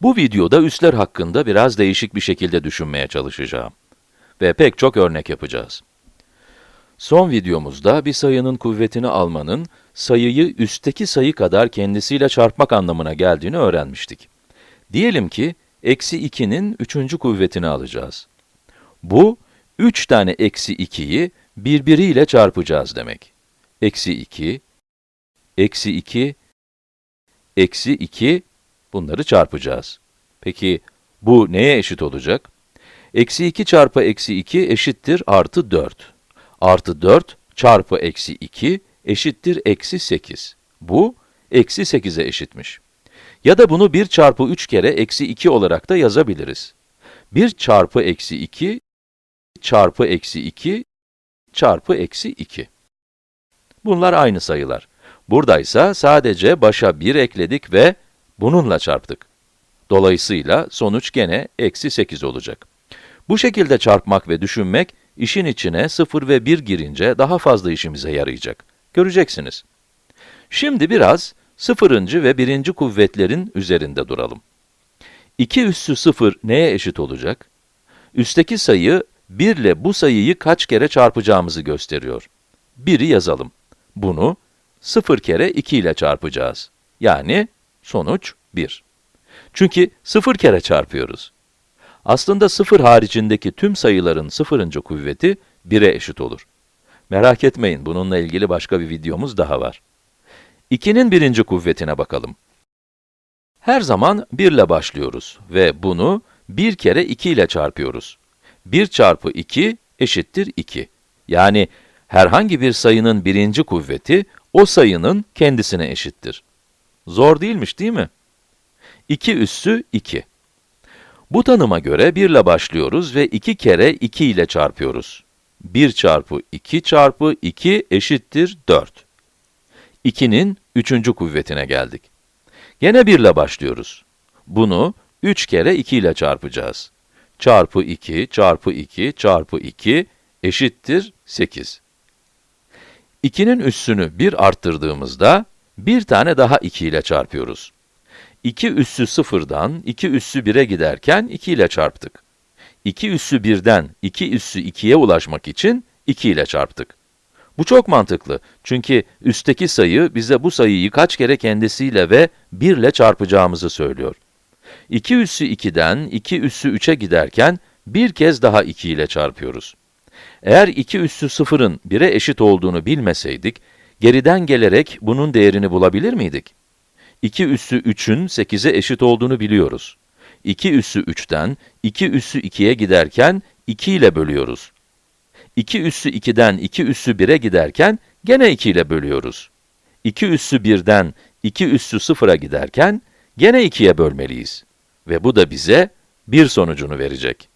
Bu videoda üsler hakkında biraz değişik bir şekilde düşünmeye çalışacağım. Ve pek çok örnek yapacağız. Son videomuzda bir sayının kuvvetini almanın, sayıyı üstteki sayı kadar kendisiyle çarpmak anlamına geldiğini öğrenmiştik. Diyelim ki, eksi 2'nin üçüncü kuvvetini alacağız. Bu, 3 tane eksi 2'yi birbiriyle çarpacağız demek. Eksi 2, eksi 2, eksi 2, bunları çarpacağız. Peki, bu neye eşit olacak? Eksi 2 çarpı eksi 2 eşittir artı 4. Artı 4 çarpı eksi 2 eşittir eksi 8. Bu, eksi 8'e eşitmiş. Ya da bunu 1 çarpı 3 kere eksi 2 olarak da yazabiliriz. 1 çarpı eksi 2 çarpı eksi 2 çarpı eksi 2. Bunlar aynı sayılar. Buradaysa sadece başa 1 ekledik ve bununla çarptık. Dolayısıyla sonuç gene eksi 8 olacak. Bu şekilde çarpmak ve düşünmek, işin içine 0 ve 1 girince daha fazla işimize yarayacak. Göreceksiniz. Şimdi biraz sıfırıncı ve birinci kuvvetlerin üzerinde duralım. 2 üssü 0 neye eşit olacak? Üstteki sayı 1 ile bu sayıyı kaç kere çarpacağımızı gösteriyor. 1'i yazalım. Bunu 0 kere 2 ile çarpacağız. Yani sonuç 1. Çünkü 0 kere çarpıyoruz. Aslında 0 haricindeki tüm sayıların sıfırıncı kuvveti 1'e eşit olur. Merak etmeyin, bununla ilgili başka bir videomuz daha var. 2'nin birinci kuvvetine bakalım. Her zaman 1 ile başlıyoruz ve bunu 1 kere 2 ile çarpıyoruz. 1 çarpı 2 eşittir 2. Yani herhangi bir sayının birinci kuvveti, o sayının kendisine eşittir. Zor değilmiş değil mi? 2 üssü 2. Bu tanıma göre 1 ile başlıyoruz ve 2 kere 2 ile çarpıyoruz. 1 çarpı 2 çarpı 2 eşittir 4. 2'nin üçüncü kuvvetine geldik. Gene 1 ile başlıyoruz. Bunu 3 kere 2 ile çarpacağız. Çarpı 2 çarpı 2 çarpı 2 eşittir 8. 2'nin üssünü 1 arttırdığımızda, bir tane daha 2 ile çarpıyoruz. 2 üssü 0'dan 2 üssü 1'e giderken 2 ile çarptık. 2 üssü 1'den 2 üssü 2'ye ulaşmak için 2 ile çarptık. Bu çok mantıklı çünkü üstteki sayı bize bu sayıyı kaç kere kendisiyle ve 1 ile çarpacağımızı söylüyor. 2 üssü 2'den 2 üssü 3'e giderken bir kez daha 2 ile çarpıyoruz. Eğer 2 üssü 0'ın 1'e eşit olduğunu bilmeseydik, geriden gelerek bunun değerini bulabilir miydik? 2 üssü 3'ün 8'e eşit olduğunu biliyoruz. 2 üssü 3'ten 2 üssü 2'ye giderken 2 ile bölüyoruz. 2 üssü 2'den 2 üssü 1'e giderken gene 2 ile bölüyoruz. 2 üssü 1'den 2 üssü 0'a giderken gene 2'ye bölmeliyiz. Ve bu da bize 1 sonucunu verecek.